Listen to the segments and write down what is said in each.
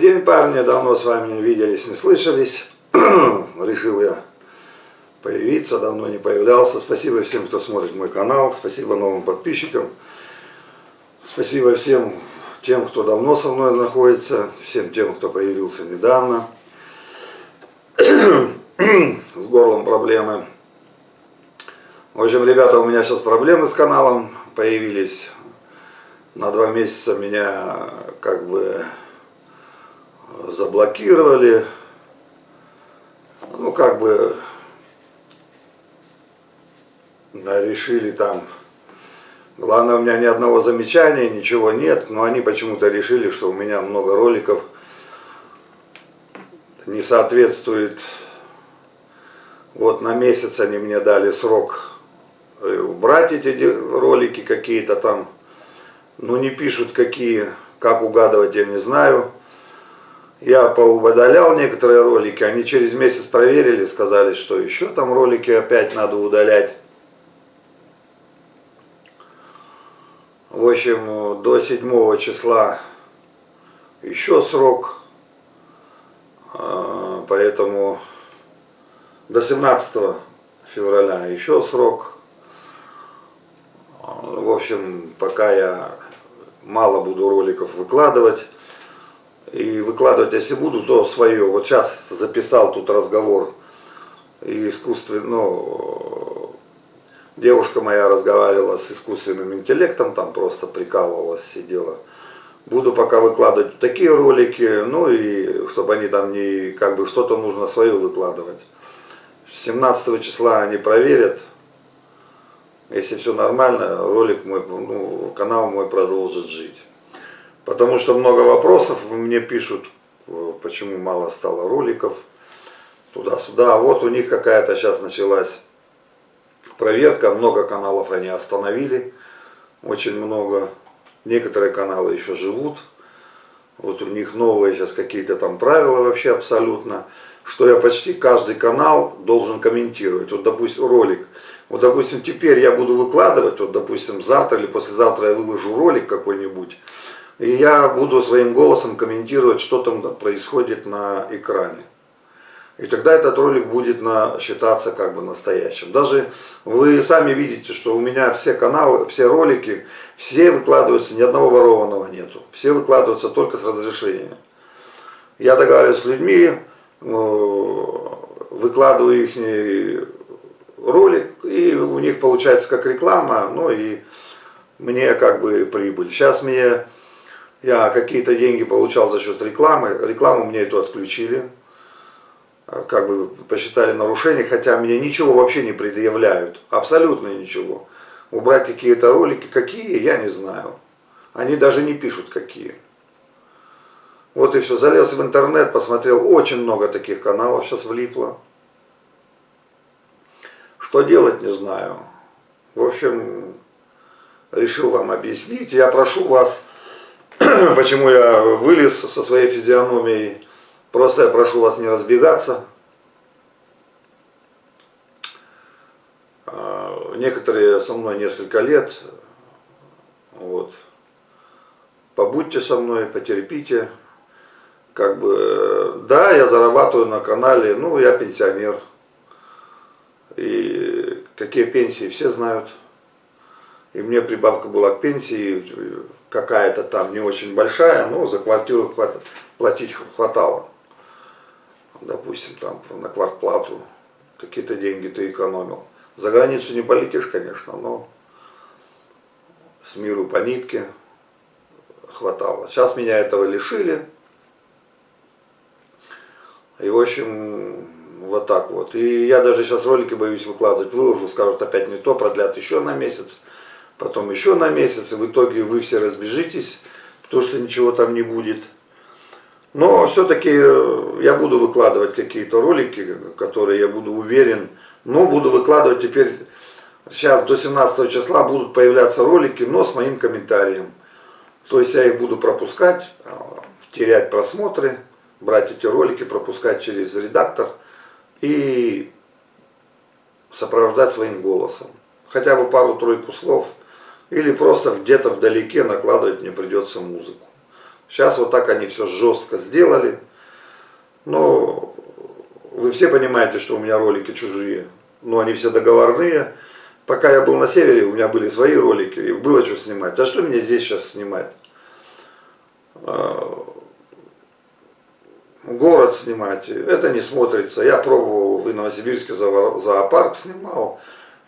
день, парни. Давно с вами не виделись, не слышались. Решил я появиться, давно не появлялся. Спасибо всем, кто смотрит мой канал. Спасибо новым подписчикам. Спасибо всем тем, кто давно со мной находится. Всем тем, кто появился недавно. С горлом проблемы. В общем, ребята, у меня сейчас проблемы с каналом появились. На два месяца меня как бы заблокировали. Ну, как бы решили там. Главное, у меня ни одного замечания, ничего нет, но они почему-то решили, что у меня много роликов не соответствует. Вот на месяц они мне дали срок э, убрать эти ролики какие-то там. Ну, не пишут какие, как угадывать, я не знаю. Я поудалял некоторые ролики, они через месяц проверили, сказали, что еще там ролики опять надо удалять. В общем, до 7 числа еще срок, а, поэтому до 17 февраля еще срок. В общем, пока я мало буду роликов выкладывать, и выкладывать, если буду, то свое. Вот сейчас записал тут разговор и искусственно, ну, девушка моя разговаривала с искусственным интеллектом, там просто прикалывалась, сидела. Буду пока выкладывать такие ролики, ну и чтобы они там не, как бы что-то нужно свое выкладывать. 17 числа они проверят, если все нормально, ролик мой, ну, канал мой продолжит жить. Потому что много вопросов мне пишут, э, почему мало стало роликов, туда-сюда. А вот у них какая-то сейчас началась проверка, много каналов они остановили, очень много. Некоторые каналы еще живут. Вот у них новые сейчас какие-то там правила вообще абсолютно, что я почти каждый канал должен комментировать. Вот, допустим, ролик. Вот, допустим, теперь я буду выкладывать, вот, допустим, завтра или послезавтра я выложу ролик какой-нибудь, и я буду своим голосом комментировать, что там происходит на экране. И тогда этот ролик будет на, считаться как бы настоящим. Даже вы сами видите, что у меня все каналы, все ролики, все выкладываются, ни одного ворованного нету. Все выкладываются только с разрешения. Я договариваюсь с людьми, э, выкладываю их ролик, и у них получается как реклама, ну и мне как бы прибыль. Сейчас мне я какие-то деньги получал за счет рекламы. Рекламу мне эту отключили. Как бы посчитали нарушение, хотя мне ничего вообще не предъявляют. Абсолютно ничего. Убрать какие-то ролики, какие, я не знаю. Они даже не пишут, какие. Вот и все. Залез в интернет, посмотрел. Очень много таких каналов сейчас влипло. Что делать, не знаю. В общем, решил вам объяснить. Я прошу вас почему я вылез со своей физиономией. Просто я прошу вас не разбегаться. А, некоторые со мной несколько лет. Вот. Побудьте со мной, потерпите. Как бы, да, я зарабатываю на канале, ну, я пенсионер. И какие пенсии все знают. И мне прибавка была к пенсии какая-то там не очень большая, но за квартиру платить хватало. Допустим, там на квартплату какие-то деньги ты экономил. За границу не полетишь, конечно, но с миру по нитке хватало. Сейчас меня этого лишили. И, в общем, вот так вот. И я даже сейчас ролики боюсь выкладывать, выложу, скажут опять не то, продлят еще на месяц потом еще на месяц, и в итоге вы все разбежитесь, потому что ничего там не будет. Но все-таки э, я буду выкладывать какие-то ролики, которые я буду уверен, но буду выкладывать теперь, сейчас до 17 числа будут появляться ролики, но с моим комментарием. То есть я их буду пропускать, э, терять просмотры, брать эти ролики, пропускать через редактор и сопровождать своим голосом. Хотя бы пару-тройку слов – или просто где-то вдалеке накладывать мне придется музыку. Сейчас вот так они все жестко сделали. Но вы все понимаете, что у меня ролики чужие. Но они все договорные. Пока я был на севере, у меня были свои ролики, и было что снимать. А что мне здесь сейчас снимать? А, город снимать, это не смотрится. Я пробовал в Новосибирске зоопарк снимал,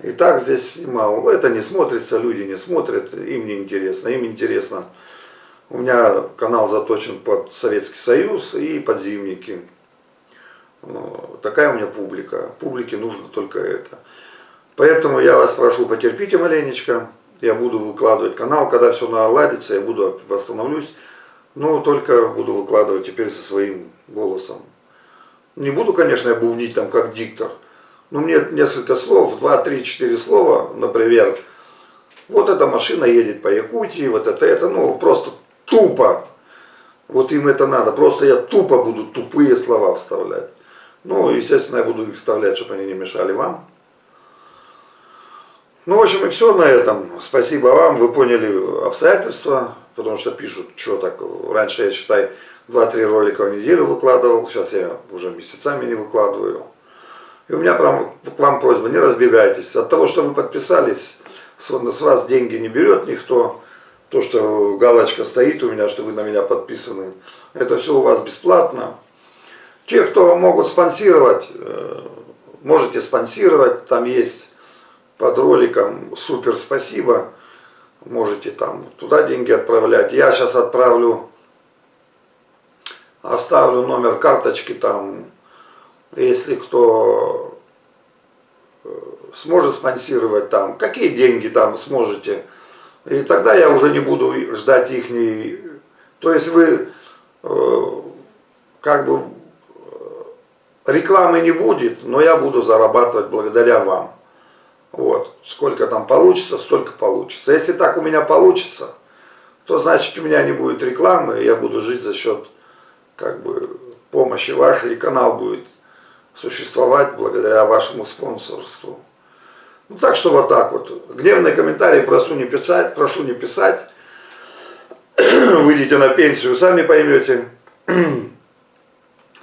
и так здесь снимал. Это не смотрится, люди не смотрят, им не интересно. Им интересно. У меня канал заточен под Советский Союз и под зимники. Такая у меня публика. Публике нужно только это. Поэтому я вас прошу, потерпите маленечко. Я буду выкладывать канал, когда все наладится, я буду восстановлюсь. Но только буду выкладывать теперь со своим голосом. Не буду, конечно, я бубнить там как диктор. Но мне несколько слов, два, три, четыре слова, например, вот эта машина едет по Якутии, вот это, это, ну, просто тупо. Вот им это надо. Просто я тупо буду тупые слова вставлять. Ну, естественно, я буду их вставлять, чтобы они не мешали вам. Ну, в общем, и все на этом. Спасибо вам, вы поняли обстоятельства, потому что пишут, что так, раньше я, считай, 2-3 ролика в неделю выкладывал, сейчас я уже месяцами не выкладываю. И у меня прям к вам просьба, не разбегайтесь. От того, что вы подписались, с вас деньги не берет никто. То, что галочка стоит у меня, что вы на меня подписаны, это все у вас бесплатно. Те, кто могут спонсировать, э, можете спонсировать, там есть под роликом супер спасибо, можете там туда деньги отправлять. Я сейчас отправлю, оставлю номер карточки там, если кто э, сможет спонсировать там, какие деньги там сможете. И тогда я уже не буду ждать их. То есть вы э, как бы рекламы не будет, но я буду зарабатывать благодаря вам. Вот, сколько там получится, столько получится. Если так у меня получится, то значит у меня не будет рекламы, я буду жить за счет как бы помощи вашей, и канал будет существовать благодаря вашему спонсорству. Ну так что вот так вот. Гневные комментарии прошу не писать, прошу не писать. Выйдите на пенсию, сами поймете.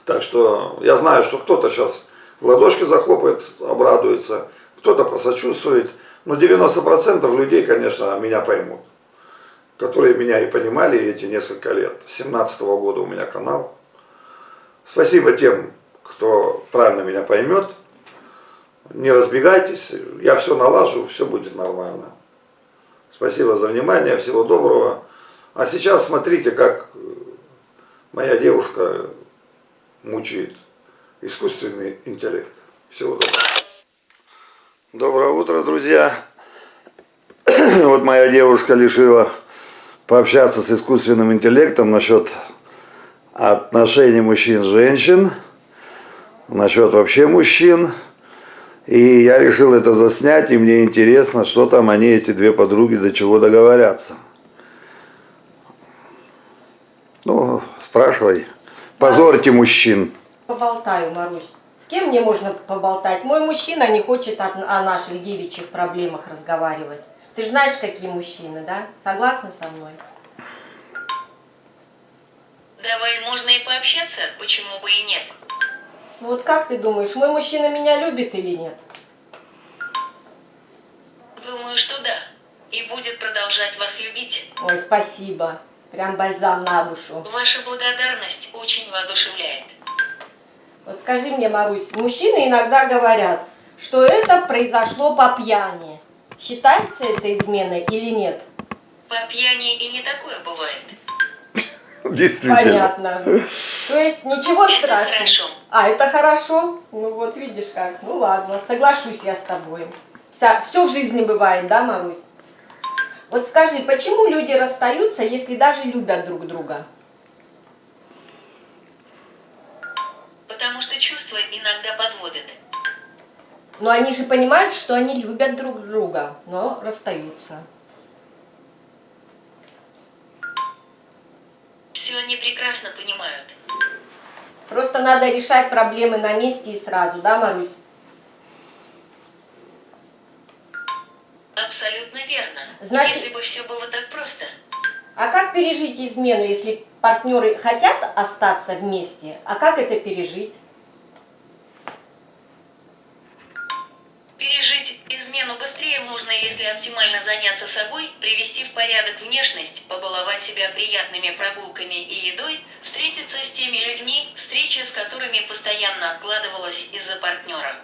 Так что я знаю, что кто-то сейчас в ладошки захлопает, обрадуется, кто-то посочувствует. Но 90% людей, конечно, меня поймут. Которые меня и понимали эти несколько лет. С 17 -го года у меня канал. Спасибо тем, кто правильно меня поймет. Не разбегайтесь, я все налажу, все будет нормально. Спасибо за внимание, всего доброго. А сейчас смотрите, как моя девушка мучает искусственный интеллект. Всего доброго. Доброе утро, друзья. Вот моя девушка решила пообщаться с искусственным интеллектом насчет отношений мужчин-женщин, насчет вообще мужчин. И я решил это заснять, и мне интересно, что там они, эти две подруги, до чего договорятся. Ну, спрашивай. Позорьте мужчин. Поболтаю, Марусь. С кем мне можно поболтать? Мой мужчина не хочет о, наших девичьих проблемах разговаривать. Ты же знаешь, какие мужчины, да? Согласна со мной? Давай можно и пообщаться, почему бы и нет. Вот как ты думаешь, мой мужчина меня любит или нет? Думаю, что да. И будет продолжать вас любить. Ой, спасибо. Прям бальзам на душу. Ваша благодарность очень воодушевляет. Вот скажи мне, Марусь, мужчины иногда говорят, что это произошло по пьяни. Считается это изменой или нет? По пьяни и не такое бывает. Действительно. Понятно. То есть ничего Это страшного. хорошо. А, это хорошо? Ну вот видишь как. Ну ладно, соглашусь я с тобой. Вся, все в жизни бывает, да, Марусь? Вот скажи, почему люди расстаются, если даже любят друг друга? Потому что чувства иногда подводят. Но они же понимают, что они любят друг друга, но расстаются. Все они прекрасно понимают. Просто надо решать проблемы на месте и сразу, да, Марусь? Абсолютно верно. Значит- Если бы все было так просто. А как пережить измену, если партнеры хотят остаться вместе, а как это пережить? Пережить измену быстрее можно, если оптимально заняться собой, привести в порядок внешность, побаловать себя приятными прогулками и едой, встретиться с теми людьми, встреча с которыми постоянно откладывалась из-за партнера.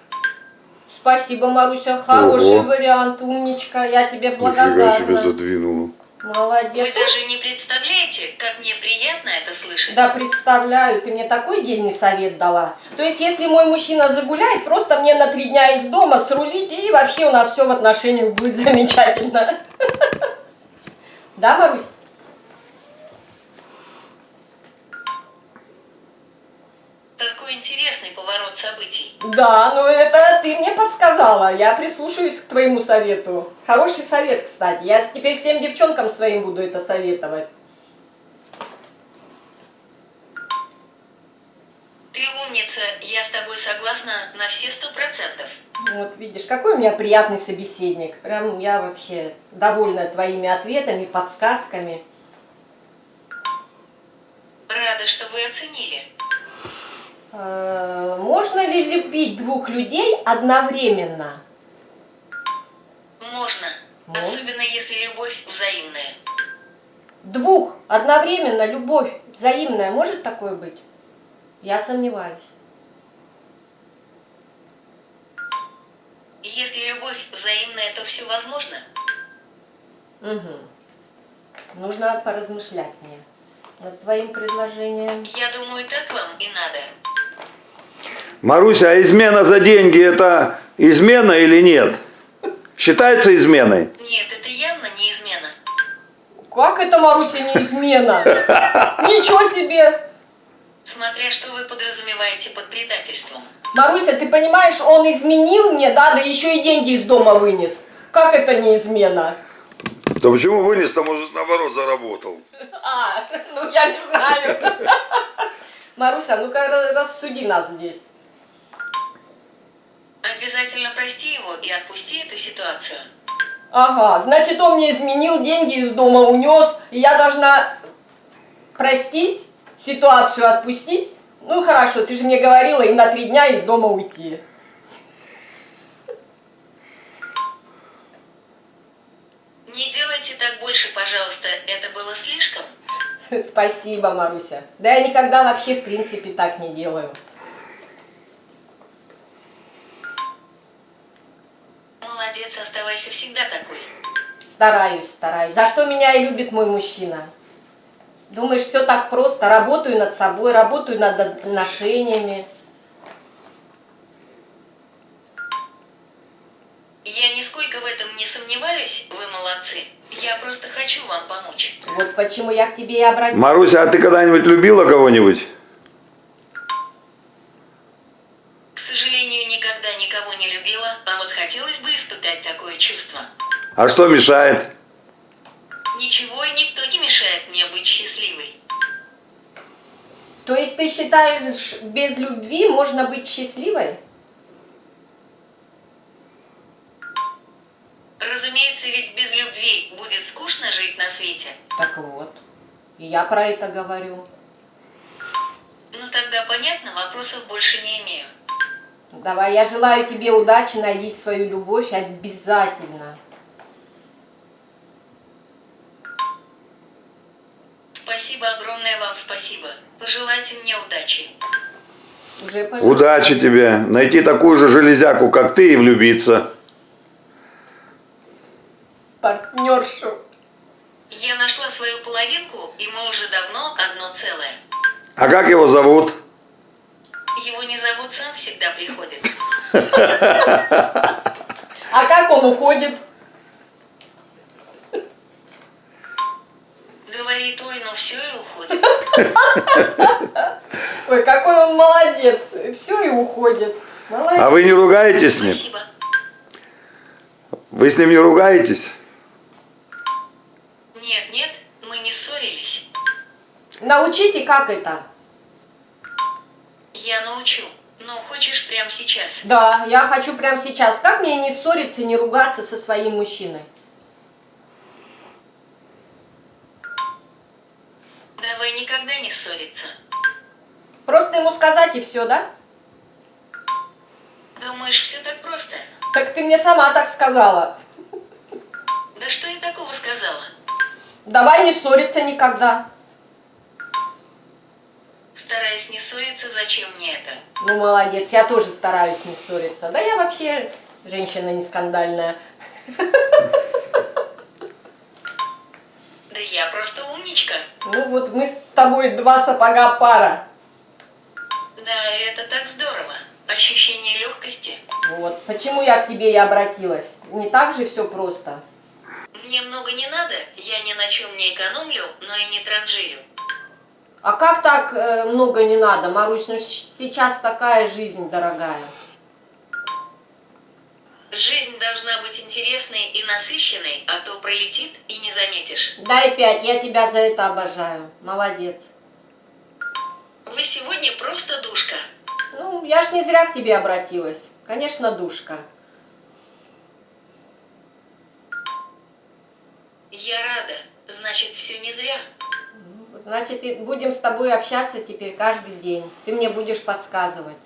Спасибо, Маруся, хороший Ого. вариант, умничка, я тебе Нифига благодарна. себе задвинула. Молодец. Вы даже не представляете, как мне приятно это слышать. Да, представляю, ты мне такой дельный совет дала. То есть, если мой мужчина загуляет, просто мне на три дня из дома срулить, и вообще у нас все в отношениях будет замечательно. Да, Марусь? Какой интересный поворот событий. Да, ну это ты мне подсказала. Я прислушаюсь к твоему совету. Хороший совет, кстати. Я теперь всем девчонкам своим буду это советовать. Ты умница, я с тобой согласна на все сто процентов. Вот видишь, какой у меня приятный собеседник. Прям я вообще довольна твоими ответами, подсказками. Рада, что вы оценили. Э, Можно ли любить двух людей одновременно? Можно. Ну? Особенно если любовь взаимная. Двух одновременно любовь взаимная может такое быть? Я сомневаюсь. Если любовь взаимная, то все возможно. Угу. Нужно поразмышлять мне над твоим предложением. Я думаю, так вам и надо. Маруся, а измена за деньги это измена или нет? Считается изменой? Нет, это явно не измена. Как это, Маруся, не измена? Ничего себе! Смотря что вы подразумеваете под предательством. Маруся, ты понимаешь, он изменил мне, да, да еще и деньги из дома вынес. Как это не измена? Да почему вынес-то, может, наоборот, заработал? А, ну я не знаю. Маруся, ну-ка ра- рассуди нас здесь. Обязательно прости его и отпусти эту ситуацию. Ага, значит, он мне изменил, деньги из дома унес, и я должна простить, ситуацию отпустить? Ну хорошо, ты же мне говорила и на три дня из дома уйти. Не делайте так больше, пожалуйста, это было слишком. Спасибо, Маруся. Да я никогда вообще, в принципе, так не делаю. Молодец, оставайся всегда такой. Стараюсь, стараюсь. За что меня и любит мой мужчина? Думаешь, все так просто? Работаю над собой, работаю над отношениями. Я нисколько в этом не сомневаюсь, вы молодцы. Я просто хочу вам помочь. Вот почему я к тебе и обратилась. Маруся, а ты когда-нибудь любила кого-нибудь? К сожалению, никогда никого не любила, а вот хотелось бы испытать такое чувство. А что мешает? Ничего и никто не мешает мне быть счастливой. То есть ты считаешь, без любви можно быть счастливой? Разумеется, ведь без любви будет скучно жить на свете. Так вот, и я про это говорю. Ну тогда понятно, вопросов больше не имею. Давай, я желаю тебе удачи, найди свою любовь обязательно. Спасибо, огромное вам спасибо. Пожелайте мне удачи. Уже пожалуйста. Удачи тебе. Найти такую же железяку, как ты, и влюбиться. партнершу. Я нашла свою половинку, и мы уже давно одно целое. А как его зовут? Его не зовут, сам всегда приходит. А как он уходит? Говорит, ой, ну все и уходит. Ой, какой он молодец. Все и уходит. Молодец. А вы не ругаетесь с ним? Спасибо. Вы с ним не ругаетесь? Нет, нет, мы не ссорились. Научите, как это? Я научу. Ну, хочешь прямо сейчас? Да, я хочу прямо сейчас. Как мне не ссориться и не ругаться со своим мужчиной? Просто ему сказать и все, да? Думаешь, все так просто? Так ты мне сама так сказала. Да что я такого сказала? Давай не ссориться никогда. Стараюсь не ссориться, зачем мне это? Ну, молодец, я тоже стараюсь не ссориться. Да я вообще женщина не скандальная. Да я просто умничка. Ну вот мы с тобой два сапога пара. Да, это так здорово. Ощущение легкости. Вот, почему я к тебе и обратилась. Не так же все просто. Мне много не надо, я ни на чем не экономлю, но и не транжирю. А как так э, много не надо, Марусь? Ну сейчас такая жизнь дорогая. Жизнь должна быть интересной и насыщенной, а то пролетит и не заметишь. Дай пять, я тебя за это обожаю. Молодец. Вы сегодня просто душка. Ну, я ж не зря к тебе обратилась. Конечно, душка. Я рада. Значит, все не зря. Значит, и будем с тобой общаться теперь каждый день. Ты мне будешь подсказывать.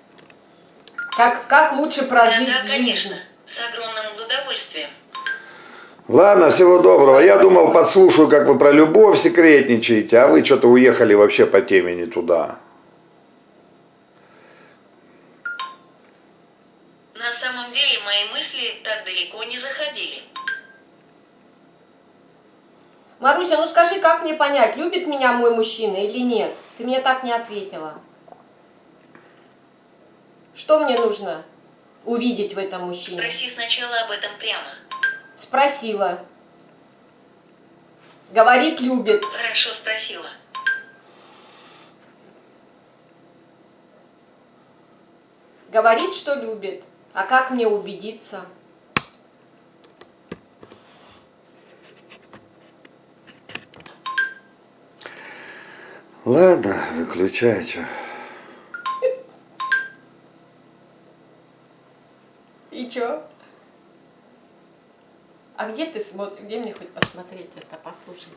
Как, как лучше прожить Да-да, жизнь. конечно. С огромным удовольствием. Ладно, всего доброго. Я думал, подслушаю, как вы про любовь секретничаете, а вы что-то уехали вообще по теме не туда. Мои мысли так далеко не заходили. Маруся, ну скажи, как мне понять, любит меня мой мужчина или нет? Ты мне так не ответила. Что мне нужно увидеть в этом мужчине? Спроси сначала об этом прямо. Спросила. Говорит, любит. Хорошо спросила. Говорит, что любит. А как мне убедиться? Ладно, выключай, что. И чё? А где ты смотришь? Где мне хоть посмотреть это, послушать?